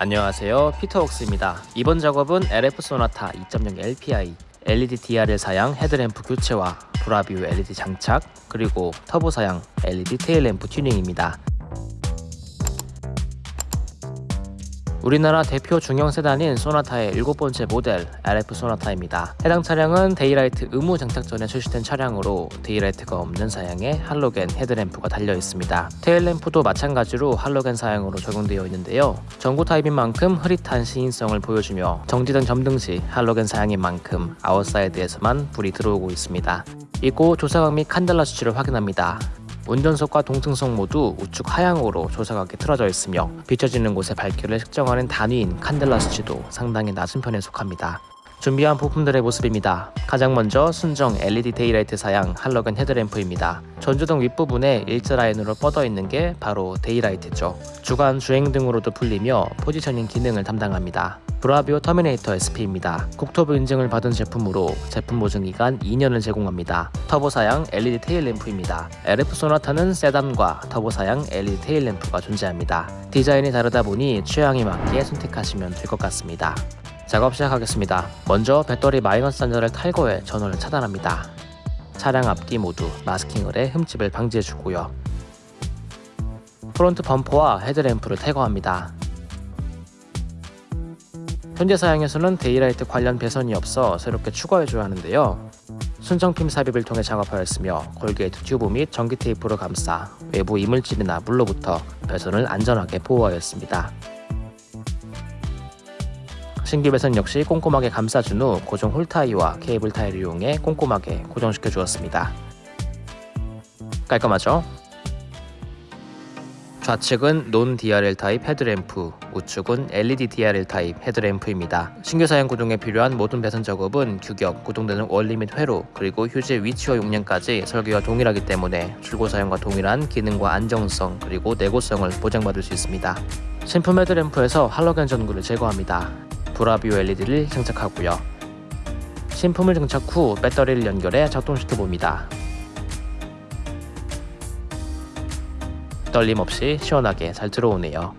안녕하세요. 피터웍스입니다. 이번 작업은 LF 소나타 2.0 LPI LED DRL 사양 헤드램프 교체와 브라비오 LED 장착 그리고 터보 사양 LED 테일램프 튜닝입니다 우리나라 대표 중형 세단인 소나타의 일곱 번째 모델 LF 소나타입니다. 해당 차량은 daylight 의무 장착 전에 출시된 차량으로 daylight가 없는 사양에 할로겐 헤드램프가 달려 있습니다. 테일램프도 마찬가지로 할로겐 사양으로 적용되어 있는데요. 전구 타입인 만큼 흐릿한 시인성을 보여주며 정지등 점등 시 할로겐 사양인 만큼 아웃사이드에서만 불이 들어오고 있습니다. 이고 조사각 및 칸델라 수치를 확인합니다. 운전석과 동승석 모두 우측 하향으로 조사각이 틀어져 있으며 비춰지는 곳의 밝기를 측정하는 단위인 칸델라 수치도 상당히 낮은 편에 속합니다. 준비한 부품들의 모습입니다. 가장 먼저 순정 LED daylight 사양 할로겐 헤드램프입니다. 전조등 윗부분에 일자 라인으로 뻗어 있는 게 바로 daylight죠. 주간 주행등으로도 불리며 positioning 기능을 담당합니다. 브라비오 터미네이터 SP입니다. 국토부 인증을 받은 제품으로 제품 보증 기간 2년을 제공합니다. 터보 사양 LED 테일 램프입니다. LF 소나타는 세단과 터보 사양 LED 테일 램프가 존재합니다. 디자인이 다르다 보니 취향에 맞게 선택하시면 될 것 같습니다. 작업 시작하겠습니다. 먼저 배터리 마이너스 단자를 탈거해 전원을 차단합니다. 차량 앞뒤 모두 마스킹을 해 흠집을 방지해주고요. 프론트 범퍼와 헤드램프를 탈거합니다. 현재 사양에서는 daylight 관련 배선이 없어 새롭게 추가해줘야 하는데요. 순정핀 삽입을 통해 작업하였으며 corrugate 튜브 및 전기 테이프로 감싸 외부 이물질이나 물로부터 배선을 안전하게 보호하였습니다. 신규 배선 역시 꼼꼼하게 감싸준 후 고정 hole tie와 케이블 타이를 이용해 꼼꼼하게 고정시켜 주었습니다. 깔끔하죠? 좌측은 non DRL 타입 헤드램프, 우측은 LED DRL 타입 헤드램프입니다. 신규 사양 구동에 필요한 모든 배선 작업은 규격, 구동되는 원리 및 회로, 그리고 휴지 위치와 용량까지 설계와 동일하기 때문에 출고 사양과 동일한 기능과 안정성, 그리고 내구성을 보장받을 수 있습니다. 신품 헤드램프에서 할로겐 전구를 제거합니다. 브라비오 LED를 장착하고요. 신품을 장착 후 배터리를 연결해 작동시켜 봅니다. 떨림 없이 시원하게 잘 들어오네요.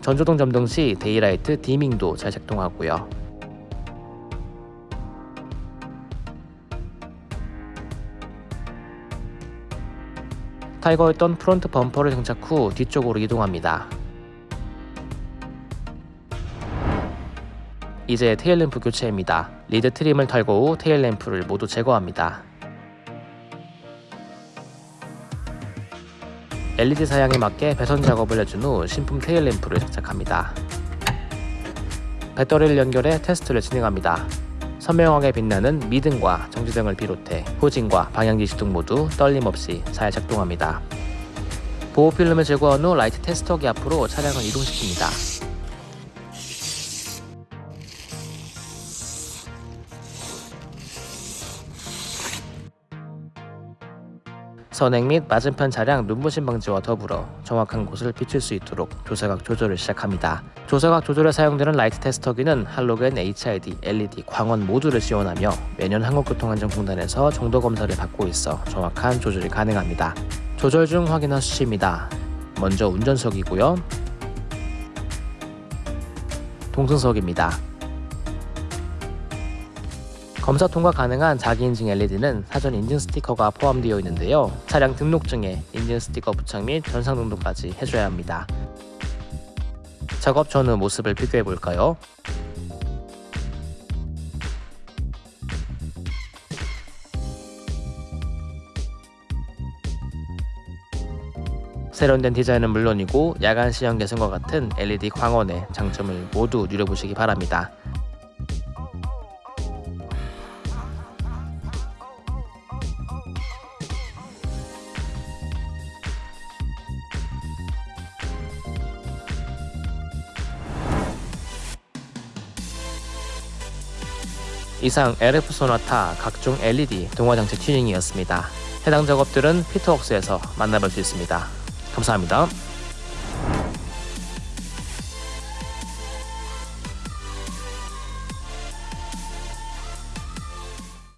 전조등 점등 시 daylight dimming도 잘 작동하고요. 탈거했던 front 범퍼를 장착 후 뒤쪽으로 이동합니다. 이제 테일램프 교체입니다. rear trim을 탈거 후 테일램프를 모두 제거합니다. LED 사양에 맞게 배선 작업을 해준 후 신품 테일램프를 장착합니다. 배터리를 연결해 테스트를 진행합니다. 선명하게 빛나는 미등과 정지등을 비롯해 후진과 방향지시 등 모두 떨림 없이 잘 작동합니다. 보호 필름을 제거한 후 라이트 테스터기 앞으로 차량을 이동시킵니다. 선행 및 맞은편 차량 눈부심 방지와 더불어 정확한 곳을 비출 수 있도록 조사각 조절을 시작합니다. 조사각 조절에 사용되는 라이트 테스터기는 할로겐 HID, LED, 광원 모두를 지원하며 매년 한국교통안전공단에서 정도 검사를 받고 있어 정확한 조절이 가능합니다. 조절 중 확인한 수치입니다. 먼저 운전석이고요. 동승석입니다. 검사 통과 가능한 자기 인증 LED는 사전 인증 스티커가 포함되어 있는데요. 차량 등록증에 인증 스티커 부착 및 전상 등록까지 해줘야 합니다. 작업 전후 모습을 비교해 볼까요? 세련된 디자인은 물론이고 야간 시형 개선과 같은 LED 광원의 장점을 모두 누려보시기 바랍니다. 이상 LF 소나타 각종 LED 동화장치 튜닝이었습니다. 해당 작업들은 피터웍스에서 만나볼 수 있습니다. 감사합니다.